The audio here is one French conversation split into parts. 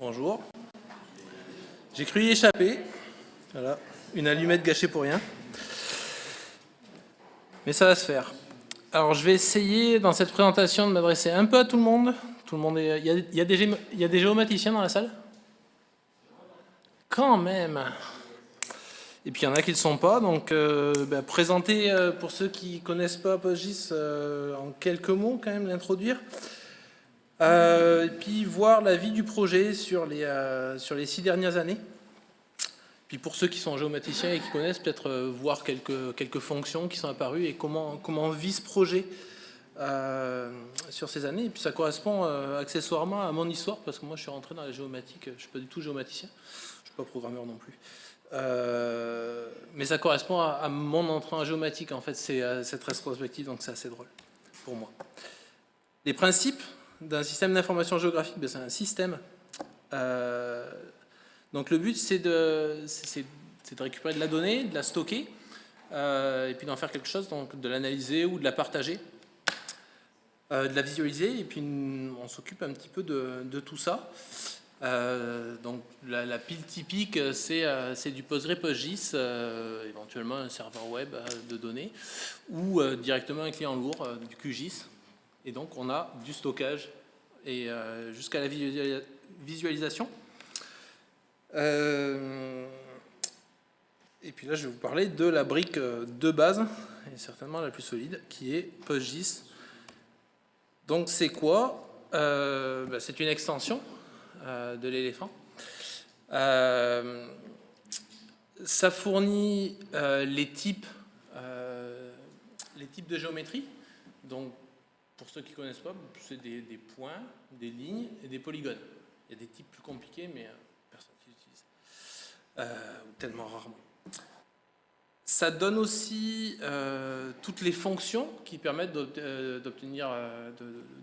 Bonjour. J'ai cru y échapper. Voilà, une allumette gâchée pour rien. Mais ça va se faire. Alors, je vais essayer, dans cette présentation, de m'adresser un peu à tout le monde. Tout le monde est... il, y a, des, géomaticiens dans la salle? Quand même et puis il y en a qui ne le sont pas, donc euh, bah, présenter euh, pour ceux qui ne connaissent pas PostGIS euh, en quelques mots quand même, l'introduire. Et puis voir la vie du projet sur les, sur les six dernières années. Puis pour ceux qui sont géomaticiens et qui connaissent, peut-être voir quelques, quelques fonctions qui sont apparues et comment, comment vit ce projet sur ces années. Et puis ça correspond accessoirement à mon histoire, parce que moi je suis rentré dans la géomatique, je ne suis pas du tout géomaticien, je ne suis pas programmeur non plus. Euh, mais ça correspond à, mon entrée en géomatique, en fait, c'est euh, cette rétrospective, donc c'est assez drôle pour moi. Les principes d'un système d'information géographique, ben, c'est un système. Euh, donc le but, c'est de, récupérer de la donnée, de la stocker, et puis d'en faire quelque chose, donc de l'analyser ou de la partager, de la visualiser, et puis on s'occupe un petit peu de, tout ça. Euh, donc la, pile typique, c'est euh, du PostgrePostGIS, euh, éventuellement un serveur web de données, ou directement un client lourd, du QGIS. Et donc on a du stockage et jusqu'à la visualisation. et puis là, je vais vous parler de la brique de base, et certainement la plus solide, qui est PostGIS. Donc c'est quoi? Bah, C'est une extension euh, de l'éléphant. Euh, ça fournit euh, les, types, les types de géométrie. Donc, pour ceux qui ne connaissent pas, c'est des, points, des lignes et des polygones. Il y a des types plus compliqués, mais personne qui les utilise. tellement rarement. Ça donne aussi euh, toutes les fonctions qui permettent d'obtenir, euh,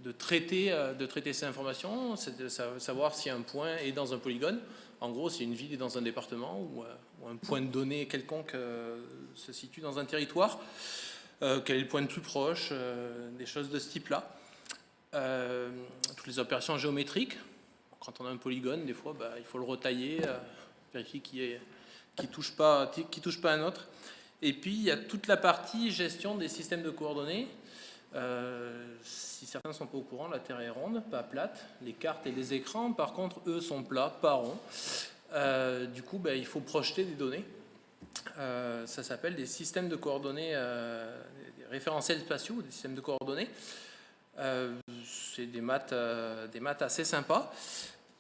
de, traiter, euh, de traiter ces informations, de savoir si un point est dans un polygone. En gros, si une ville est dans un département ou, un point de données quelconque se situe dans un territoire, quel est le point le plus proche, des choses de ce type-là. toutes les opérations géométriques. Quand on a un polygone, des fois, bah, il faut le retailler, vérifier qu'il ne touche, pas, un autre. Et puis, il y a toute la partie gestion des systèmes de coordonnées. Euh, si certains ne sont pas au courant, la Terre est ronde, pas plate. Les cartes et les écrans, par contre, eux, sont plats, pas ronds. Euh, du coup, ben, il faut projeter des données. Euh, ça s'appelle des systèmes de coordonnées, des référentiels spatiaux, des systèmes de coordonnées. C'est des maths, des maths assez sympas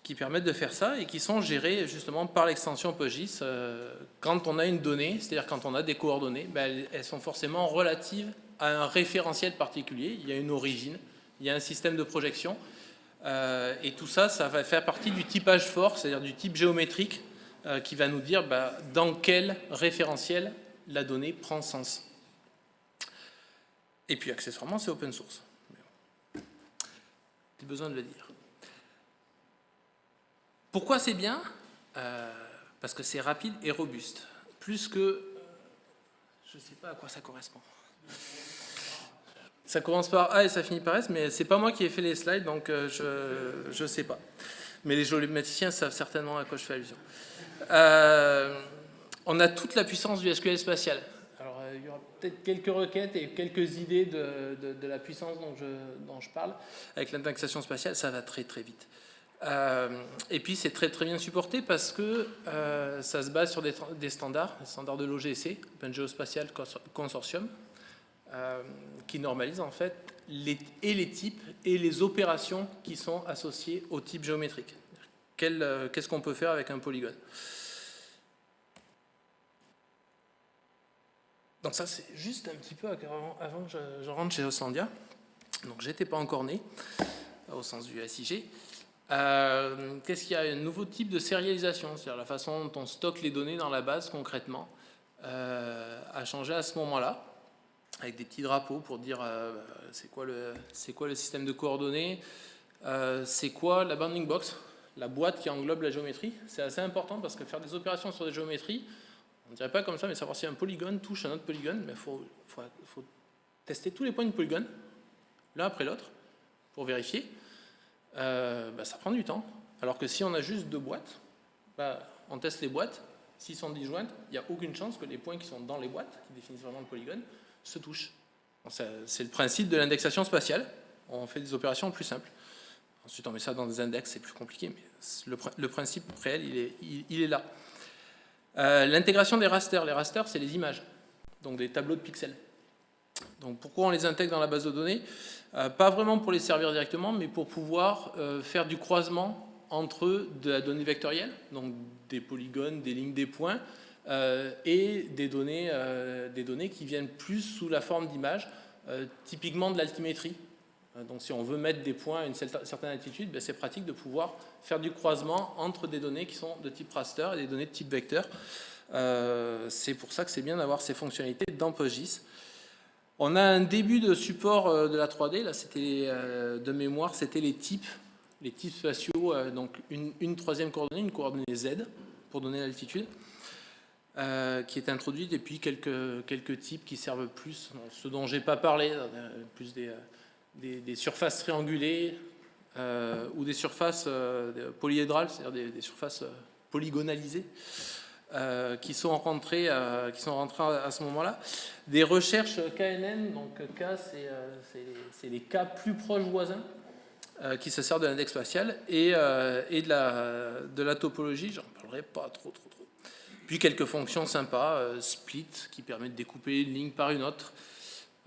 qui permettent de faire ça et qui sont gérés justement par l'extension PostGIS euh, quand on a une donnée, c'est-à-dire quand on a des coordonnées, ben, elles sont forcément relatives à un référentiel particulier, il y a une origine, il y a un système de projection. Euh, et tout ça, ça va faire partie du typage fort, c'est-à-dire du type géométrique euh, qui va nous dire ben, dans quel référentiel la donnée prend sens. Et puis accessoirement, c'est open source. J'ai besoin de le dire. Pourquoi c'est bien? Euh, Parce que c'est rapide et robuste. Plus que... je ne sais pas à quoi ça correspond. Ça commence par A et ça finit par S, mais c'est pas moi qui ai fait les slides, donc euh, je ne sais pas. Mais les géométriciens savent certainement à quoi je fais allusion. Euh, on a toute la puissance du SQL spatial. Alors, il y aura peut-être quelques requêtes et quelques idées de, la puissance dont je, dont je parle. Avec l'indexation spatiale, ça va très très vite. Euh, et puis c'est très très bien supporté parce que euh, ça se base sur des, standards, des standards de l'OGC, Open Geospatial Consortium, euh, qui normalise en fait les, et les types et les opérations qui sont associées au type géométrique. Qu'est-ce qu'on peut faire avec un polygone? Donc ça c'est juste un petit peu avant, que je, rentre chez Oslandia. Donc j'étais pas encore né, au sens du SIG. Euh, qu'est-ce qu'il y a Un nouveau type de sérialisation, c'est-à-dire la façon dont on stocke les données dans la base concrètement, euh, a changé à ce moment-là, avec des petits drapeaux pour dire euh, c'est quoi, le, quoi le système de coordonnées, c'est quoi la bounding box, la boîte qui englobe la géométrie. C'est assez important parce que faire des opérations sur des géométries, on ne dirait pas comme ça, mais savoir si un polygone touche un autre polygone, il faut, tester tous les points du polygone, l'un après l'autre, pour vérifier. Euh, bah, ça prend du temps. alors que si on a juste deux boîtes, bah, on teste les boîtes, s'ils sont disjointes, il n'y a aucune chance que les points qui sont dans les boîtes, qui définissent vraiment le polygone, se touchent. C'est le principe de l'indexation spatiale. On fait des opérations plus simples. Ensuite, on met ça dans des index, c'est plus compliqué, mais le, principe réel, il, est là. Euh, l'intégration des rasters. Les rasters, c'est les images, donc des tableaux de pixels. Donc pourquoi on les intègre dans la base de données? Euh, Pas vraiment pour les servir directement, mais pour pouvoir euh, faire du croisement entre de la donnée vectorielle, donc des polygones, des lignes, des points, et des données, des données qui viennent plus sous la forme d'images, typiquement de l'altimétrie. Euh, donc si on veut mettre des points à une certaine altitude, ben, c'est pratique de pouvoir faire du croisement entre des données qui sont de type raster et des données de type vecteur. Euh, c'est pour ça que c'est bien d'avoir ces fonctionnalités dans PostGIS. On a un début de support euh, de la 3D, là c'était de mémoire, c'était les types, les types spatiaux, donc une, troisième coordonnée, une coordonnée Z pour donner l'altitude. qui est introduite et puis quelques, quelques types qui servent plus, ce dont j'ai pas parlé, plus des, des, surfaces triangulées euh, ou des surfaces euh, polyédrales, c'est-à-dire des, surfaces euh, polygonalisées, qui sont rentrées, qui sont rentrées à, ce moment-là. Des recherches KNN, donc K, c'est les, cas plus proches voisins, qui se servent de l'index spatial, et, de, la, de la topologie, j'en parlerai pas trop, trop, trop. Puis quelques fonctions sympas, split, qui permet de découper une ligne par une autre,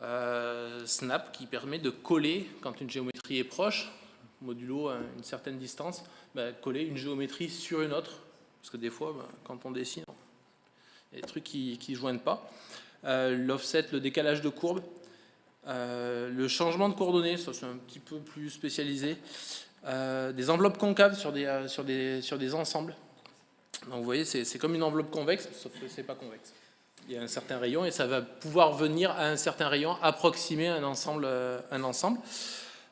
euh, snap qui permet de coller, quand une géométrie est proche, modulo à une certaine distance, bah, coller une géométrie sur une autre. Parce que des fois, bah, quand on dessine, il y a des trucs qui ne joignent pas. Euh, l'offset, le décalage de courbe. Euh, le changement de coordonnées, ça c'est un petit peu plus spécialisé. des enveloppes concaves sur des, sur des, sur des ensembles. Donc vous voyez, c'est comme une enveloppe convexe, sauf que c'est pas convexe il y a un certain rayon et ça va pouvoir venir à un certain rayon approximer un ensemble. Euh, un ensemble.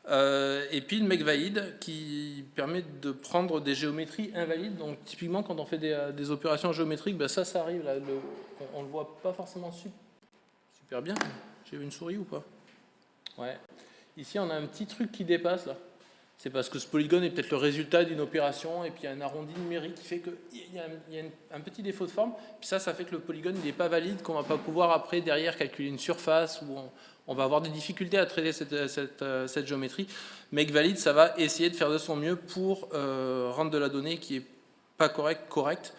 Euh, et puis le mec valide qui permet de prendre des géométries invalides. Donc typiquement quand on fait des, euh, opérations géométriques, ben ça, ça arrive. On ne le voit pas forcément super bien. J'ai une souris ou pas? Ouais. Ici on a un petit truc qui dépasse là c'est parce que ce polygone est peut-être le résultat d'une opération et puis il y a un arrondi numérique qui fait qu'il y a, un, petit défaut de forme. Ça, ça fait que le polygone n'est pas valide, qu'on ne va pas pouvoir après derrière calculer une surface ou on, va avoir des difficultés à traiter cette, géométrie. Mais valide, ça va essayer de faire de son mieux pour euh, rendre de la donnée qui est pas correcte, correcte.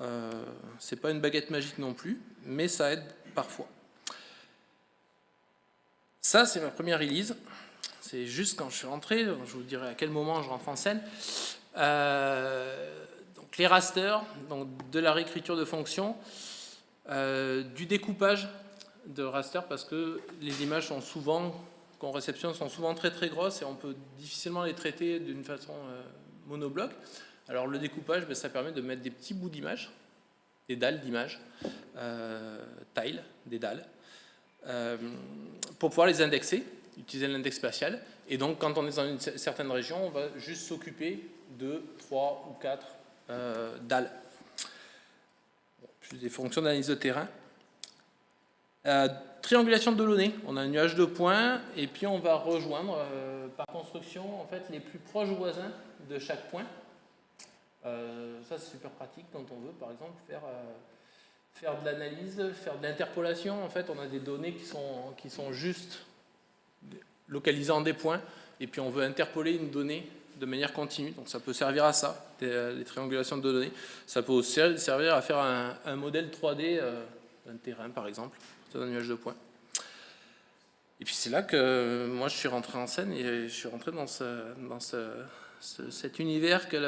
Euh, c'est pas une baguette magique non plus, mais ça aide parfois. Ça, c'est ma première release. C'est juste quand je suis rentré, je vous dirai à quel moment je rentre en scène. Euh, donc les rasters, donc de la réécriture de fonctions, euh, du découpage de raster parce que les images sont souvent qu'on réceptionne sont souvent très très grosses et on peut difficilement les traiter d'une façon euh, monobloc. Alors le découpage, ben, ça permet de mettre des petits bouts d'images, des dalles d'images, tiles, des dalles, pour pouvoir les indexer utiliser l'index spatial. Et donc, quand on est dans une certaine région, on va juste s'occuper de 3 ou 4 euh, dalles. plus des fonctions d'analyse de terrain. Euh, triangulation de données. On a un nuage de points et puis on va rejoindre euh, par construction en fait, les plus proches voisins de chaque point. ça, c'est super pratique quand on veut, par exemple, faire faire de l'analyse, faire de l'interpolation. En fait, on a des données qui sont, qui sont juste localisant des points, et puis on veut interpoler une donnée de manière continue. Donc ça peut servir à ça, les triangulations de données. Ça peut aussi servir à faire un, modèle 3D euh, d'un terrain, par exemple, d'un nuage de points. Et puis c'est là que moi je suis rentré en scène et je suis rentré dans, cet univers qu'est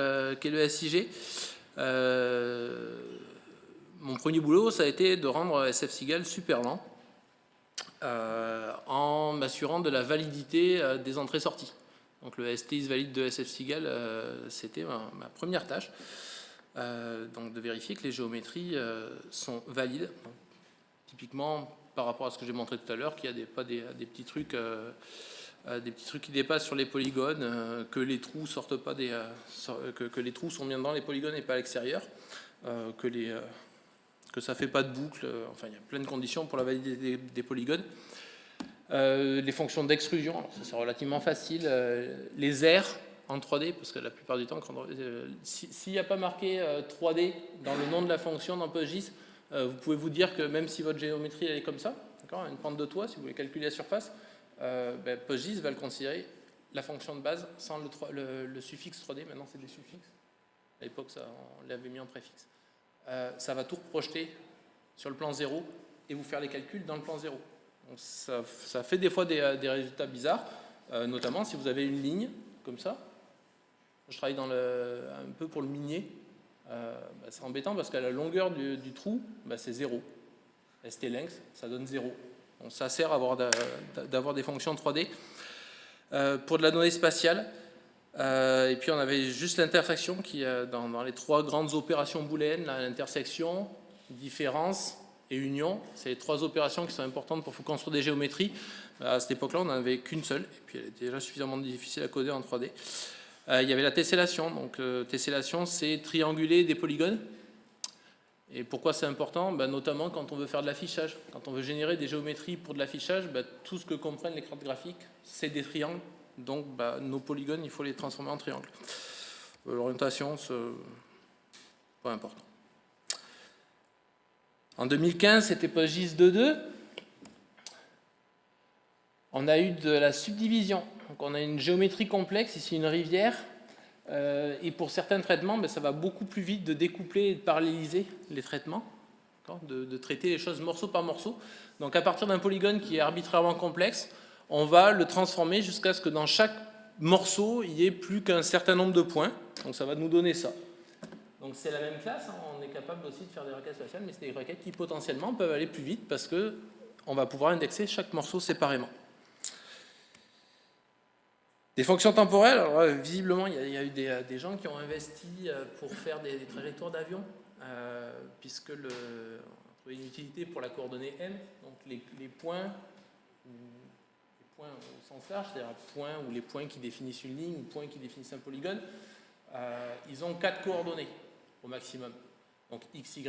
le, SIG. Euh, mon premier boulot, ça a été de rendre SF Seagal super lent. Euh, en m'assurant de la validité euh, des entrées-sorties. Donc le STIS valide de SF Seagal, euh, c'était ma, première tâche. donc de vérifier que les géométries sont valides. typiquement, par rapport à ce que j'ai montré tout à l'heure, qu'il y a des, pas des, petits trucs... des petits trucs qui dépassent sur les polygones, que les trous sortent pas des, que, les trous sont bien dans les polygones et pas à l'extérieur, que les, que ça ne fait pas de boucle, euh, enfin il y a plein de conditions pour la validité des, polygones. Euh, les fonctions d'extrusion, c'est relativement facile. Euh, les airs, en 3D, parce que la plupart du temps, euh, s'il n'y a pas marqué 3D dans le nom de la fonction dans PostGIS, vous pouvez vous dire que même si votre géométrie elle est comme ça, une pente de toit, si vous voulez calculer la surface, ben, PostGIS va le considérer la fonction de base sans le, le suffixe 3D, maintenant c'est des suffixes. À l'époque, on l'avait mis en préfixe. Ça va tout projeter sur le plan 0 et vous faire les calculs dans le plan 0. Donc ça, fait des fois des, résultats bizarres, euh, notamment si vous avez une ligne comme ça. Je travaille un peu pour le minier. Euh, bah, c'est embêtant parce qu'à la longueur du, trou, bah, c'est 0. ST length, ça donne 0. Donc ça sert d'avoir des fonctions 3D. Euh, pour de la donnée spatiale, et puis on avait juste l'intersection qui, dans, dans, les trois grandes opérations booléennes, l'intersection, différence et union. C'est les trois opérations qui sont importantes pour construire des géométries. À cette époque-là, on n'en avait qu'une seule, et puis elle était déjà suffisamment difficile à coder en 3D. Euh, il y avait la tessellation. Donc, euh, tessellation, c'est trianguler des polygones. Et pourquoi c'est important? Ben, Notamment quand on veut faire de l'affichage. Quand on veut générer des géométries pour de l'affichage, ben, tout ce que comprennent les cartes graphiques, c'est des triangles. Donc, ben, nos polygones, il faut les transformer en triangles. Euh, l'orientation, c'est pas important. En 2015, c'était PostGIS 2.2. On a eu de la subdivision. Donc on a une géométrie complexe, ici une rivière. Euh, et pour certains traitements, ben, ça va beaucoup plus vite de découpler et de paralléliser les traitements, de, traiter les choses morceau par morceau. Donc à partir d'un polygone qui est arbitrairement complexe, on va le transformer jusqu'à ce que dans chaque morceau, il n'y ait plus qu'un certain nombre de points. Donc ça va nous donner ça. Donc c'est la même classe, hein. on est capable aussi de faire des requêtes spatiales, mais c'est des requêtes qui potentiellement peuvent aller plus vite parce qu'on va pouvoir indexer chaque morceau séparément. Des fonctions temporelles, visiblement il y, a, eu euh, des, gens qui ont investi euh, pour faire des, trajectoires d'avion, euh, puisque on a une utilité pour la coordonnée m, donc les points au sens large, c'est-à-dire points ou les points qui définissent une ligne ou points qui définissent un polygone, ils ont quatre coordonnées au maximum. Donc XY,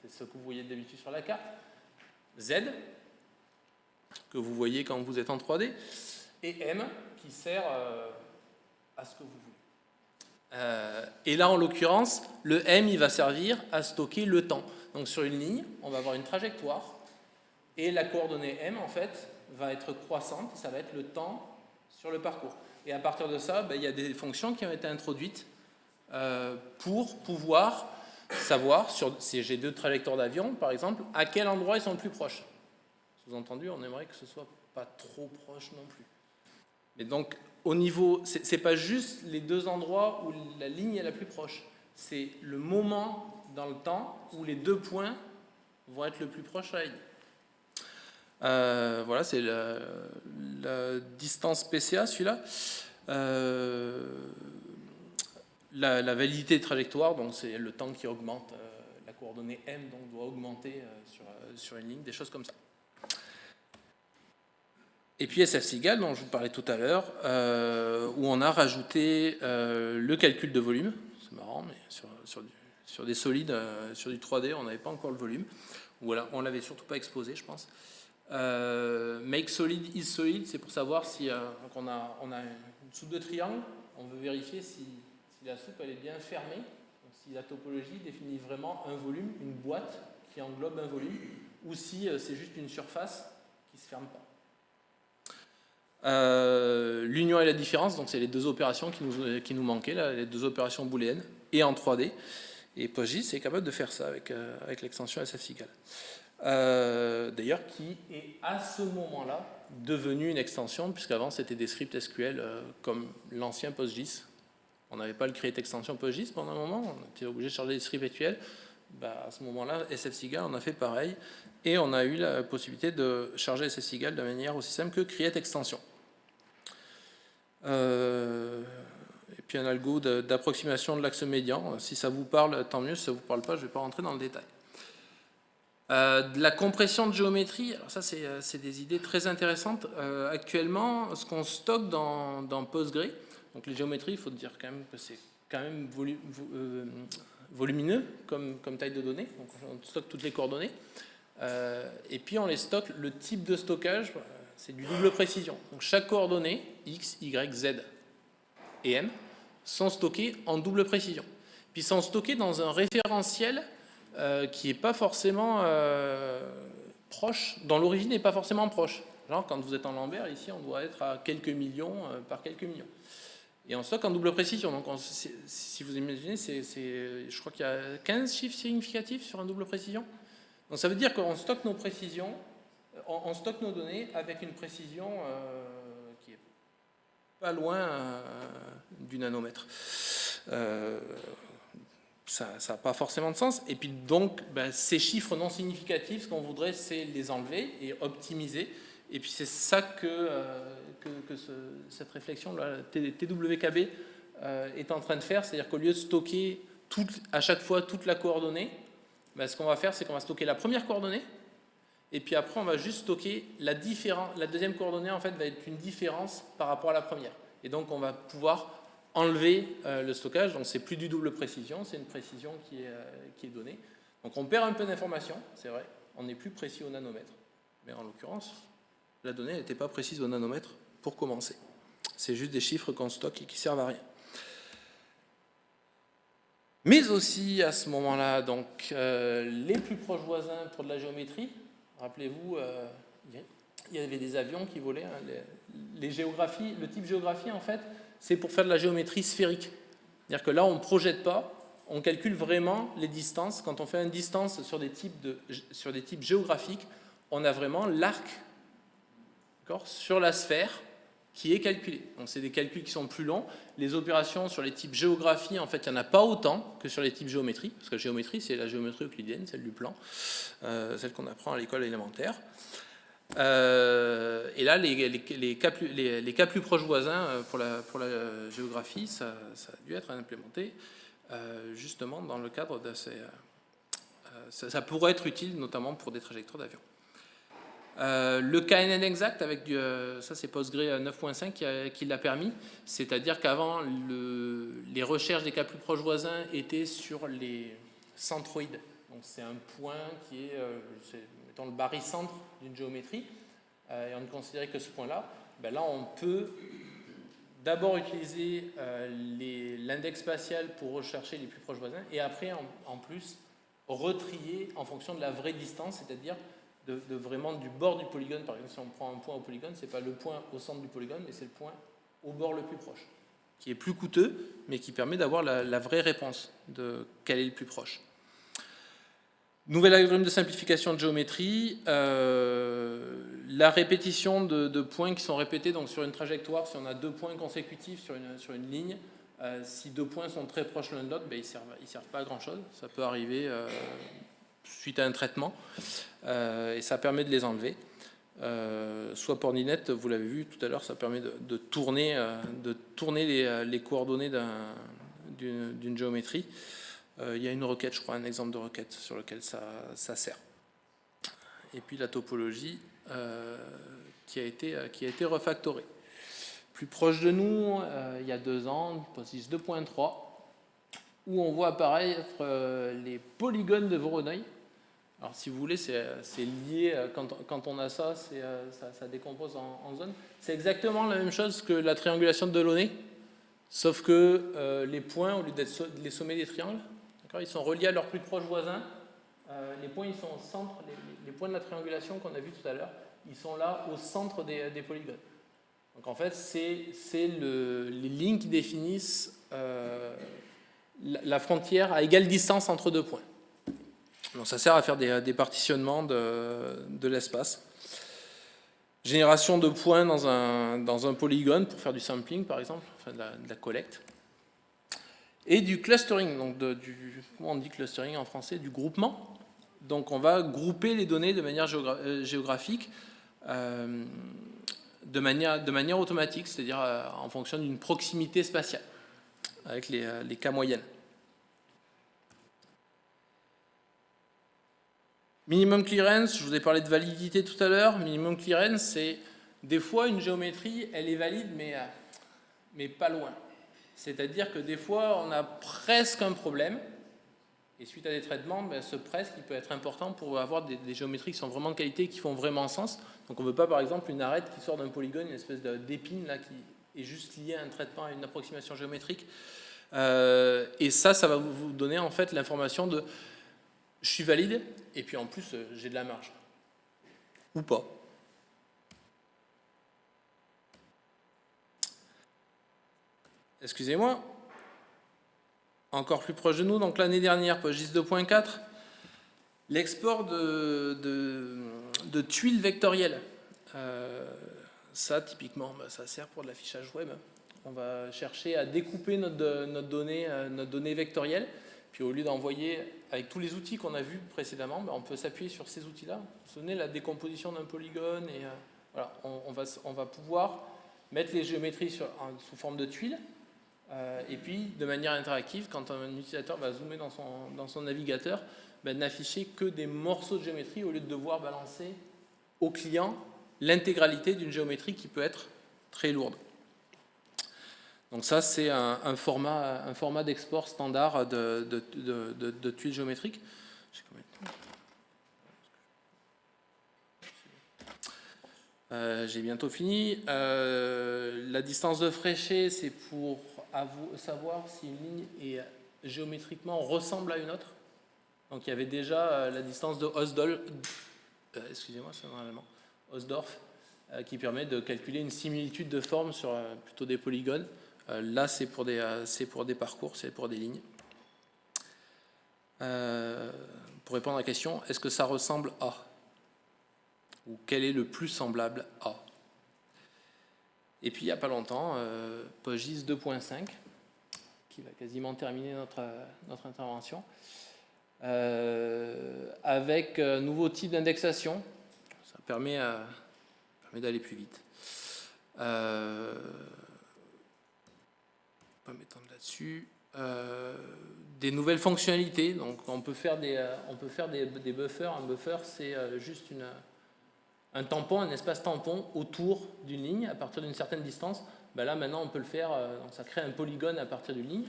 c'est ce que vous voyez d'habitude sur la carte. Z, que vous voyez quand vous êtes en 3D. Et M, qui sert euh, à ce que vous voulez. Euh, et là, en l'occurrence, le M, il va servir à stocker le temps. Donc sur une ligne, on va avoir une trajectoire. Et la coordonnée M, en fait, va être croissante. Ça va être le temps sur le parcours. Et à partir de ça, ben, il y a des fonctions qui ont été introduites euh, pour pouvoir savoir, sur, si j'ai deux trajectoires d'avion, par exemple, à quel endroit ils sont le plus proches. Sous-entendu, on aimerait que ce soit pas trop proche non plus. Mais donc, au niveau, c'est pas juste les deux endroits où la ligne est la plus proche, c'est le moment dans le temps où les deux points vont être le plus proche à la. Euh, voilà, c'est la, distance PCA, celui-là. Euh, la, validité de trajectoire, donc c'est le temps qui augmente, euh, la coordonnée m donc, doit augmenter sur, sur, une ligne, des choses comme ça. Et puis SF-SIGAL, dont je vous parlais tout à l'heure, où on a rajouté le calcul de volume. C'est marrant, mais sur, sur, des solides, sur du 3D, on n'avait pas encore le volume. Voilà, on l'avait surtout pas exposé, je pense. Make solid is solid, c'est pour savoir si on, a, on a une soupe de triangle, on veut vérifier si la soupe elle est bien fermée, si la topologie définit vraiment un volume, une boîte qui englobe un volume, ou si euh, c'est juste une surface qui ne se ferme pas. Euh, l'union et la différence, donc c'est les deux opérations qui nous, qui nous manquaient, là, les deux opérations booléennes, et en 3D. Et PostGIS est capable de faire ça avec, euh, avec l'extension SFSIGAL. D'ailleurs, qui est à ce moment-là devenu une extension, puisqu'avant c'était des scripts SQL comme l'ancien PostGIS, on n'avait pas le create extension PostGIS pendant un moment, on était obligé de charger des scripts virtuels. Bah, à ce moment-là, SFSIGAL, on a fait pareil, et on a eu la possibilité de charger SFSIGAL de manière aussi simple que create extension. Euh, et puis un algo d'approximation de l'axe médian. Si ça vous parle, tant mieux. Si ça ne vous parle pas, je ne vais pas rentrer dans le détail. Euh, de la compression de géométrie, alors ça c'est euh, des idées très intéressantes. actuellement, ce qu'on stocke dans, dans Postgre, donc les géométries, il faut dire quand même que c'est quand même euh, volumineux comme, comme, taille de données. Donc on stocke toutes les coordonnées. Euh, et puis on les stocke, le type de stockage, euh, c'est du double précision. Donc chaque coordonnée, x, y, z et m, sont stockés en double précision. Puis sont stockés dans un référentiel euh, qui n'est pas forcément euh, proche, dont l'origine n'est pas forcément proche. Genre quand vous êtes en Lambert, ici on doit être à quelques millions par quelques millions. Et on stocke en double précision. Donc si vous imaginez, je crois qu'il y a 15 chiffres significatifs sur un double précision. Donc ça veut dire qu'on stocke nos précisions, on, stocke nos données avec une précision euh, qui est pas loin euh, du nanomètre. Euh, ça n'a pas forcément de sens. Et puis donc, ben, ces chiffres non significatifs, ce qu'on voudrait, c'est les enlever et optimiser. Et puis c'est ça que, que, cette réflexion, là, TWKB, est en train de faire. C'est-à-dire qu'au lieu de stocker à chaque fois toute la coordonnée, ben, ce qu'on va faire, c'est qu'on va stocker la première coordonnée, et puis après, on va juste stocker la différence. La deuxième coordonnée, en fait, va être une différence par rapport à la première. Et donc, on va pouvoir enlever euh, le stockage. Donc, c'est plus du double précision, c'est une précision qui est, euh, qui est, donnée. Donc, on perd un peu d'informations, c'est vrai. On n'est plus précis au nanomètre. Mais en l'occurrence, la donnée n'était pas précise au nanomètre pour commencer. C'est juste des chiffres qu'on stocke et qui servent à rien. Mais aussi à ce moment-là, euh, les plus proches voisins pour de la géométrie. Rappelez-vous, il y avait des avions qui volaient. Hein, les, géographies, le type géographie, en fait, c'est pour faire de la géométrie sphérique. C'est-à-dire que là, on ne projette pas, on calcule vraiment les distances. Quand on fait une distance sur des types, de, sur des types géographiques, on a vraiment l'arc sur la sphère qui est calculé. Donc c'est des calculs qui sont plus longs. Les opérations sur les types géographie, en fait, il n'y en a pas autant que sur les types géométrie, parce que la géométrie, c'est la géométrie euclidienne, celle du plan, euh, celle qu'on apprend à l'école élémentaire. Euh, et là, les, cas plus, proches voisins euh, pour la, géographie, ça, a dû être implémenté justement dans le cadre de ces... Ça, ça pourrait être utile notamment pour des trajectoires d'avion. Euh, le KNN exact, avec du, euh, ça c'est Postgre 9.5 qui, l'a permis, c'est-à-dire qu'avant les recherches des cas plus proches voisins étaient sur les centroïdes. Donc c'est un point qui est, euh, mettons, le barycentre d'une géométrie, et on ne considérait que ce point-là. Ben là on peut d'abord utiliser l'index spatial pour rechercher les plus proches voisins, et après en, en plus retrier en fonction de la vraie distance, c'est-à-dire de, vraiment du bord du polygone. Par exemple, si on prend un point au polygone, ce n'est pas le point au centre du polygone, mais c'est le point au bord le plus proche, qui est plus coûteux, mais qui permet d'avoir la, vraie réponse de quel est le plus proche. Nouvel algorithme de simplification de géométrie, euh, la répétition de, points qui sont répétés donc sur une trajectoire, si on a deux points consécutifs sur une, ligne, euh, si deux points sont très proches l'un de l'autre, ben, ils ne servent, pas à grand chose. Ça peut arriver euh, suite à un traitement, et ça permet de les enlever. Soit pour Ninette, vous l'avez vu tout à l'heure, ça permet de, tourner, les, coordonnées d'une géométrie. Il y a une requête, je crois, un exemple de requête sur lequel ça, sert. Et puis la topologie qui, a été, qui a été refactorée. Plus proche de nous, il y a deux ans, PostGIS 2.3, où on voit apparaître les polygones de Voronoi. Alors si vous voulez, c'est lié, euh, quand, on a ça, euh, ça, décompose en, zones. C'est exactement la même chose que la triangulation de Delaunay, sauf que euh, les points, au lieu d'être les sommets des triangles, ils sont reliés à leurs plus proches voisins. les points, ils sont au centre, les, points de la triangulation qu'on a vu tout à l'heure, ils sont là au centre des, polygones. Donc en fait, c'est les lignes qui définissent la frontière à égale distance entre deux points ça sert à faire des, partitionnements de, l'espace. Génération de points dans un, polygone pour faire du sampling, par exemple, de, la, collecte. Et du clustering, donc du, comment on dit clustering en français Du groupement. Donc on va grouper les données de manière euh, géographique, euh, de, manière, automatique, c'est-à-dire euh, en fonction d'une proximité spatiale, avec les, cas moyennes. Minimum clearance, je vous ai parlé de validité tout à l'heure. Minimum clearance, c'est des fois une géométrie, elle est valide, mais pas loin. C'est-à-dire que des fois, on a presque un problème, et suite à des traitements, ben, ce presque peut être important pour avoir des, géométries qui sont vraiment de qualité, qui font vraiment sens. Donc on ne veut pas, par exemple, une arête qui sort d'un polygone, une espèce d'épine là qui, est juste lié à un traitement, à une approximation géométrique. Euh, et ça, ça va vous donner en fait l'information de je suis valide et puis en plus euh, j'ai de la marge. Ou pas. Excusez-moi. Encore plus proche de nous, donc l'année dernière, PostGIS 2.4, l'export de, de, tuiles vectorielles. Euh, ça, typiquement, bah, ça sert pour de l'affichage web. On va chercher à découper notre, notre, donnée, euh, notre donnée vectorielle. Puis au lieu d'envoyer avec tous les outils qu'on a vus précédemment, bah, on peut s'appuyer sur ces outils-là. Vous vous souvenez, la décomposition d'un polygone. Et, euh, voilà, on, va, on, va, pouvoir mettre les géométries sur, sous forme de tuiles. Euh, et puis, de manière interactive, quand un utilisateur va zoomer dans son, dans son navigateur, bah, n'afficher que des morceaux de géométrie au lieu de devoir balancer au client l'intégralité d'une géométrie qui peut être très lourde. Donc ça, c'est un, format, un format d'export standard de, de, tuiles géométriques. Euh, j'ai bientôt fini. Euh, la distance de Fréchet, c'est pour savoir si une ligne est géométriquement ressemble à une autre. Donc il y avait déjà euh, la distance de Osdol, excusez-moi, c'est normalement Osdorf, qui permet de calculer une similitude de forme sur plutôt des polygones. Euh, là, c'est pour, des, euh, pour des parcours, c'est pour des lignes. Euh, pour répondre à la question, est-ce que ça ressemble à? Ou quel est le plus semblable à? Et puis, il n'y a pas longtemps, PostGIS 2.5, qui va quasiment terminer notre, notre intervention, avec un nouveau type d'indexation. Ça permet, permet d'aller plus vite m'étendre là-dessus. Euh, des nouvelles fonctionnalités, donc on peut faire des, euh, on peut faire des, buffers. Un buffer, c'est euh, juste une, un tampon, un espace tampon autour d'une ligne à partir d'une certaine distance. Ben là, maintenant, on peut le faire, donc ça crée un polygone à partir d'une ligne,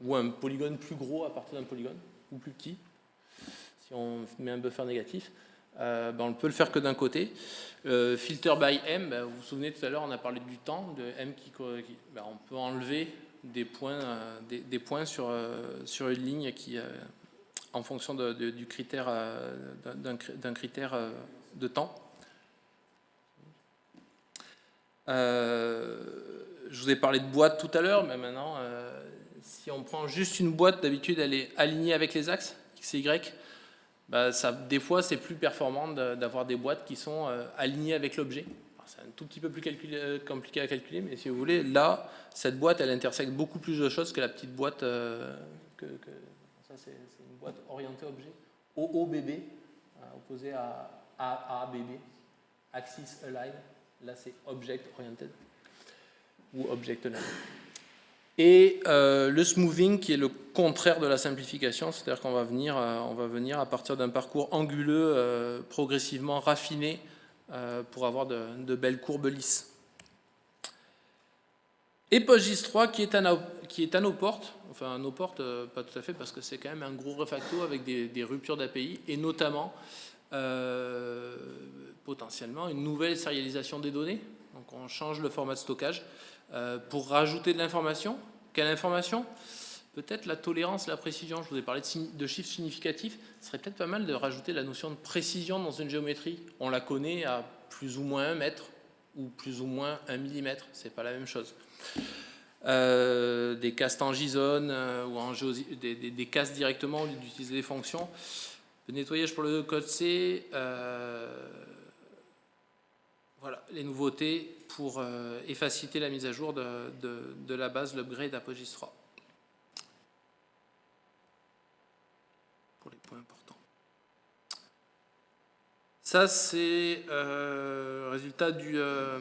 ou un polygone plus gros à partir d'un polygone, ou plus petit, si on met un buffer négatif. ben on ne peut le faire que d'un côté. filter by M, ben, vous vous souvenez tout à l'heure, on a parlé du temps, de M qui, on peut enlever des points, euh, sur, euh, une ligne qui, euh, en fonction du critère, d'un critère de temps. je vous ai parlé de boîte tout à l'heure, mais maintenant, si on prend juste une boîte, d'habitude, elle est alignée avec les axes, X et Y. Bah, ça, des fois, c'est plus performant d'avoir des boîtes qui sont alignées avec l'objet c'est un tout petit peu plus euh, compliqué à calculer, mais si vous voulez, là, cette boîte, elle intersecte beaucoup plus de choses que la petite boîte, euh, que, ça c'est une boîte orientée objet, OOBB, euh, opposé à AABB, Axis Align, là c'est Object Oriented, ou Object Aligned. Et le smoothing qui est le contraire de la simplification, c'est-à-dire qu'on va, venir, on va venir à partir d'un parcours anguleux progressivement raffiné euh, pour avoir de, belles courbes lisses. Et PostGIS 3 qui est à nos, portes, enfin à nos portes, euh, pas tout à fait parce que c'est quand même un gros refacto avec des, ruptures d'API et notamment euh, potentiellement une nouvelle sérialisation des données. Donc on change le format de stockage pour rajouter de l'information. Quelle information? Peut-être la tolérance, la précision, je vous ai parlé de, chiffres significatifs, ce serait peut-être pas mal de rajouter la notion de précision dans une géométrie. On la connaît à plus ou moins un mètre ou plus ou moins un millimètre, c'est pas la même chose. Euh, des castes en JSON euh, ou en des, des, castes directement d'utiliser des fonctions. Le nettoyage pour le code C, euh, voilà, les nouveautés pour et faciliter la mise à jour de, de la base, l'upgrade d'Apogis 3. important. Ça, c'est euh, résultat du, euh,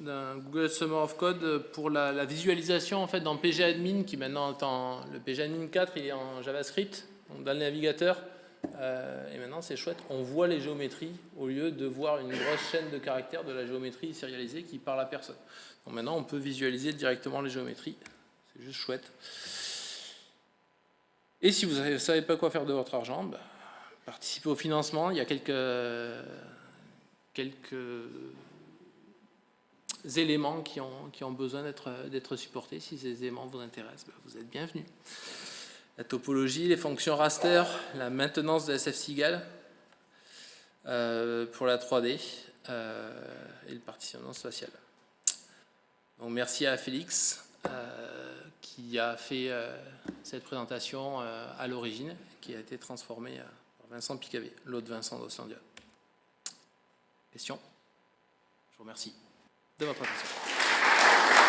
d'un Google Summer of Code pour la, visualisation en fait dans PGAdmin qui maintenant est en, le PGAdmin 4 il est en JavaScript dans le navigateur euh, et maintenant c'est chouette, on voit les géométries au lieu de voir une grosse chaîne de caractères de la géométrie sérialisée qui parle à personne. Donc maintenant on peut visualiser directement les géométries, c'est juste chouette. Et si vous ne savez pas quoi faire de votre argent, bah, participez au financement. Il y a quelques, quelques éléments qui ont, qui ont besoin d'être supportés. Si ces éléments vous intéressent, ben, vous êtes bienvenus. La topologie, les fonctions raster, la maintenance de SF-SIGAL euh, pour la 3D euh, et le partitionnement spatial. Donc merci à Félix qui a fait cette présentation à l'origine, qui a été transformée par Vincent Picavé, l'autre Vincent d'Océandia. Question? Je vous remercie de votre attention.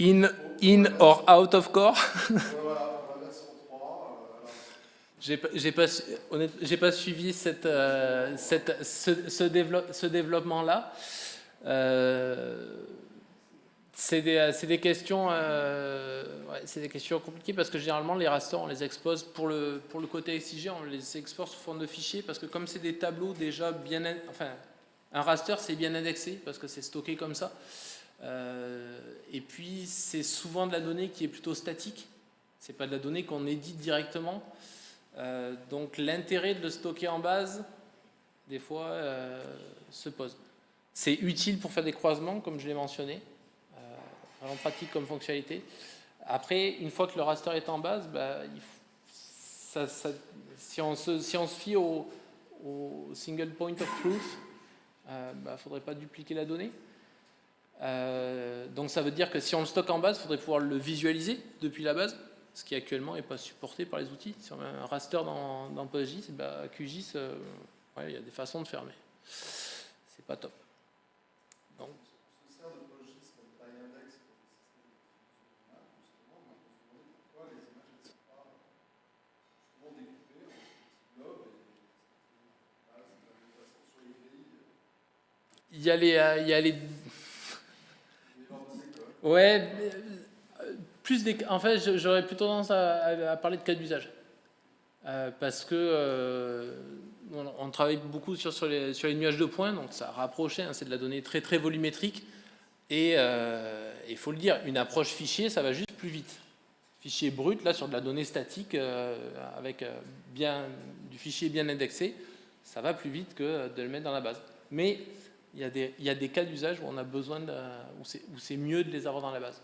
In, in or out of core? J'ai pas, pas suivi cette, euh, cette, ce, ce, ce développement-là. Euh, c'est questions, euh, ouais, des questions compliquées parce que généralement les rasters on les expose pour le, côté exigé, on les expose sous forme de fichiers parce que comme c'est des tableaux déjà bien, enfin un raster c'est bien indexé parce que c'est stocké comme ça. Euh, et puis, c'est souvent de la donnée qui est plutôt statique. C'est pas de la donnée qu'on édite directement. Euh, donc, l'intérêt de le stocker en base, des fois, euh, se pose. C'est utile pour faire des croisements, comme je l'ai mentionné. vraiment pratique comme fonctionnalité. Après, une fois que le raster est en base, bah, si, on se, fie au, single point of truth, il ne faudrait pas dupliquer la donnée. Euh, donc ça veut dire que si on le stocke en base, il faudrait pouvoir le visualiser depuis la base, ce qui actuellement n'est pas supporté par les outils. Si on met un raster dans, dans PostGIS, bah, QGIS, euh, il y a des façons de faire, mais c'est pas top. Il y a les, euh, il y a les Ouais, euh, plus des, en fait, j'aurais plutôt tendance à, parler de cas d'usage. Euh, parce que euh, on, travaille beaucoup sur, les, nuages de points, donc ça a rapproché, hein, c'est de la donnée très très volumétrique. Et il faut le dire, une approche fichier, ça va juste plus vite. Fichier brut, là, sur de la donnée statique, avec bien, du fichier bien indexé, ça va plus vite que de le mettre dans la base. Mais il y a des, cas d'usage où on a besoin où c'est mieux de les avoir dans la base.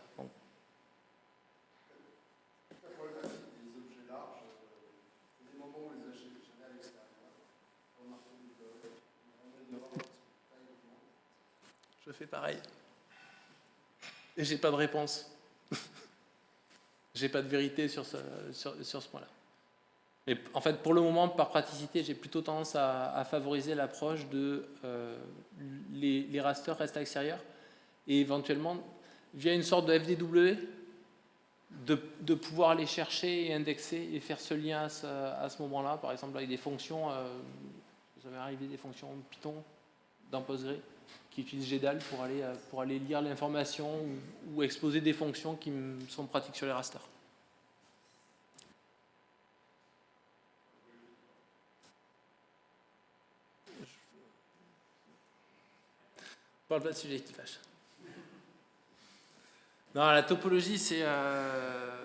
Je fais pareil. Et j'ai pas de réponse. j'ai pas de vérité sur ce point-là. Mais en fait, pour le moment, par praticité, j'ai plutôt tendance à, favoriser l'approche de euh, les, les, rasters restent à l'extérieur et éventuellement, via une sorte de FDW, de, pouvoir aller chercher et indexer et faire ce lien à ce, moment-là, par exemple avec des fonctions, euh, vous avez arrivé des fonctions Python dans Postgre qui utilisent GDAL pour aller, euh, pour aller lire l'information ou, ou exposer des fonctions qui sont pratiques sur les rasters. Parle pas de sujet qui fâche. Non, la topologie, c'est... Euh,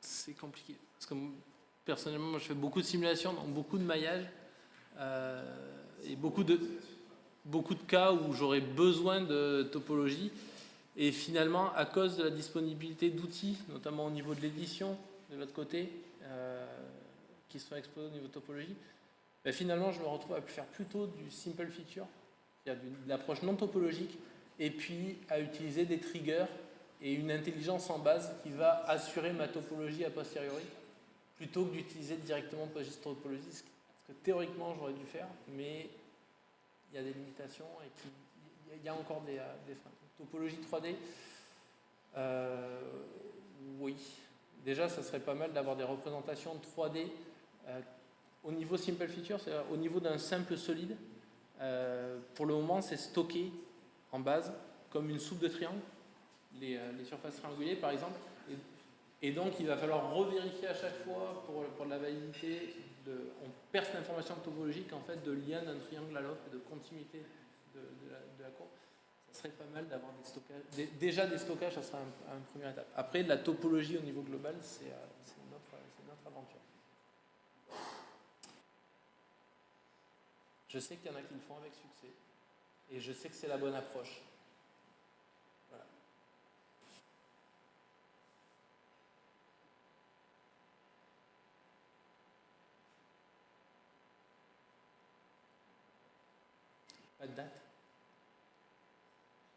c'est compliqué. Parce que personnellement, moi, je fais beaucoup de simulations, donc beaucoup de maillage. Euh, et beaucoup de, cas où j'aurais besoin de topologie. Et finalement, à cause de la disponibilité d'outils, notamment au niveau de l'édition, de l'autre côté, euh, qui sont exposés au niveau topologie, ben, finalement, je me retrouve à faire plutôt du simple feature, c'est-à-dire de l'approche non topologique, et puis à utiliser des triggers et une intelligence en base qui va assurer ma topologie a posteriori, plutôt que d'utiliser directement PostGIS topologie, ce que théoriquement j'aurais dû faire, mais il y a des limitations et il y a encore des, euh, freins. Topologie 3D, euh, oui. Déjà, ça serait pas mal d'avoir des représentations 3D euh, au niveau simple feature, c'est au niveau d'un simple solide, euh, pour le moment, c'est stocké en base comme une soupe de triangle. les, euh, surfaces triangulées par exemple. Et, donc il va falloir revérifier à chaque fois pour, pour la validité. De, on perce l'information topologique en fait de lien d'un triangle à l'autre et de continuité de, la, courbe. Ça serait pas mal d'avoir des stockages. Déjà des stockages, ça serait un, un première étape. Après, la topologie au niveau global, c'est notre, notre aventure. Je sais qu'il y en a qui le font avec succès. Et je sais que c'est la bonne approche. Voilà. Pas de date?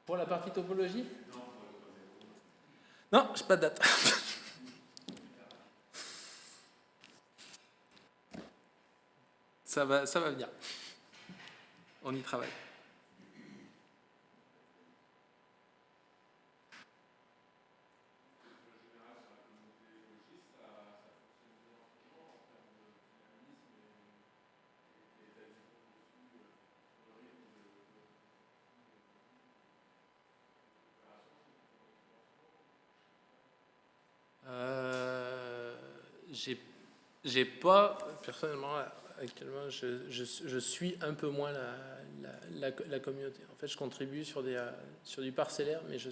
Pour la partie topologie? Non, je pas de date. ça va, ça va venir. On y travaille. j'ai pas, personnellement, actuellement, je, suis un peu moins la, communauté. En fait, je contribue sur, sur du parcellaire, mais j'ai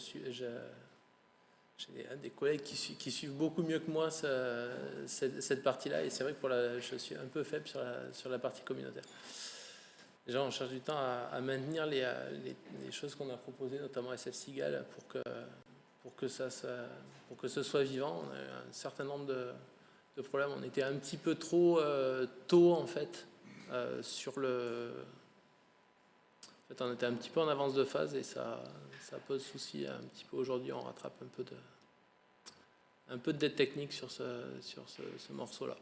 des, collègues qui, suivent beaucoup mieux que moi cette, partie-là, et c'est vrai que pour la, je suis un peu faible sur la, partie communautaire. Déjà, on cherche du temps à, maintenir les, les, choses qu'on a proposées, notamment SF Sigal, pour que, pour que, pour que ce soit vivant. On a un certain nombre de le problème. On était un petit peu trop euh, tôt en fait euh, sur le. En fait, on était un petit peu en avance de phase et ça, ça pose souci un petit peu aujourd'hui. On rattrape un peu de un peu de dette technique sur ce, sur ce, ce morceau-là.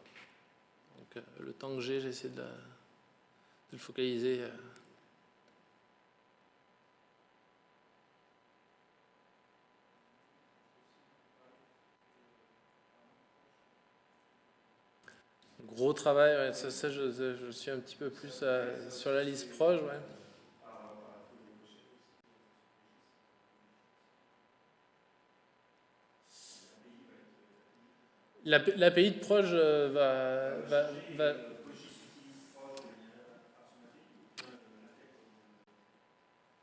Donc euh, le temps que j'ai, j'essaie de, de, le focaliser. Gros travail, ouais. ça, ça je, je, suis un petit peu plus euh, sur la liste proche. Ouais. L'API de proche euh, va, va, va,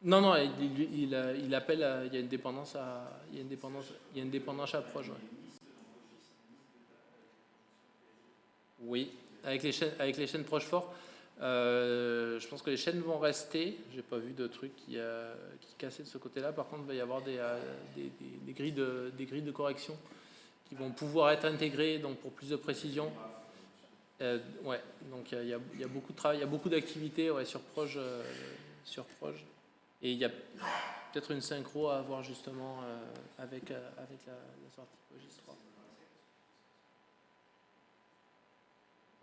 Non, non, il, il, il, appelle, à, il y a une dépendance à, il y a une dépendance, il y a une dépendance à proche. Ouais. Oui, avec les chaînes, avec les chaînes euh, je pense que les chaînes vont rester. J'ai pas vu de trucs qui, euh, qui de ce côté-là. Par contre, il va y avoir des, euh, des, des, grilles de, des grilles de correction qui vont pouvoir être intégrées donc pour plus de précision. Euh, ouais, donc il y, a beaucoup de travail, il y a beaucoup d'activités sur Proche, sur. Et il y a peut-être une synchro à avoir justement avec, avec la, sortie Pogis 3.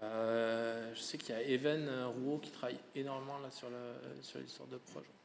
Je sais qu'il y a Even Rouault qui travaille énormément là sur l'histoire sur de projet.